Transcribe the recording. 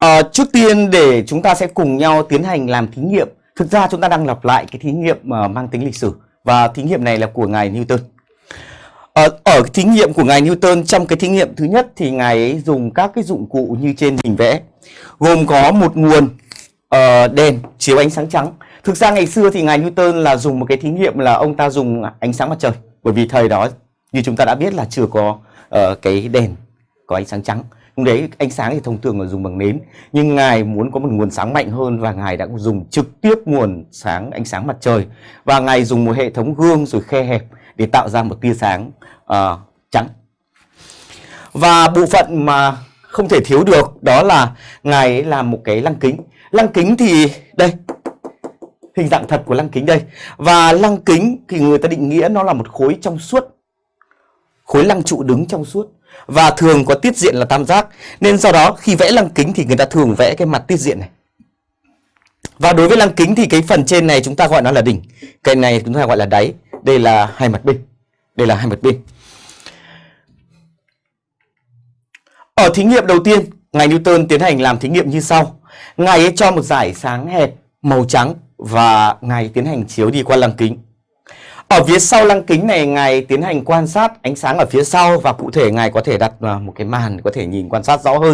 À, trước tiên để chúng ta sẽ cùng nhau tiến hành làm thí nghiệm. Thực ra chúng ta đang lặp lại cái thí nghiệm uh, mang tính lịch sử và thí nghiệm này là của ngài Newton. Ờ, ở, ở thí nghiệm của ngài Newton trong cái thí nghiệm thứ nhất thì ngài ấy dùng các cái dụng cụ như trên hình vẽ gồm có một nguồn uh, đèn chiếu ánh sáng trắng. Thực ra ngày xưa thì ngài Newton là dùng một cái thí nghiệm là ông ta dùng ánh sáng mặt trời bởi vì thời đó như chúng ta đã biết là chưa có uh, cái đèn có ánh sáng trắng. Lúc đấy ánh sáng thì thông thường là dùng bằng nến nhưng ngài muốn có một nguồn sáng mạnh hơn và ngài đã dùng trực tiếp nguồn sáng ánh sáng mặt trời. Và ngài dùng một hệ thống gương rồi khe hẹp để tạo ra một tia sáng uh, trắng. Và bộ phận mà không thể thiếu được đó là ngài ấy làm một cái lăng kính. Lăng kính thì đây hình dạng thật của lăng kính đây. Và lăng kính thì người ta định nghĩa nó là một khối trong suốt khối lăng trụ đứng trong suốt. Và thường có tiết diện là tam giác, nên do đó khi vẽ lăng kính thì người ta thường vẽ cái mặt tiết diện này. Và đối với lăng kính thì cái phần trên này chúng ta gọi nó là đỉnh, cái này chúng ta gọi là đáy. Đây là hai mặt bên, đây là hai mặt bên. Ở thí nghiệm đầu tiên, ngài Newton tiến hành làm thí nghiệm như sau. Ngài ấy cho một giải sáng hẹp màu trắng và ngài tiến hành chiếu đi qua lăng kính ở phía sau lăng kính này, ngài tiến hành quan sát ánh sáng ở phía sau và cụ thể ngài có thể đặt à, một cái màn có thể nhìn quan sát rõ hơn.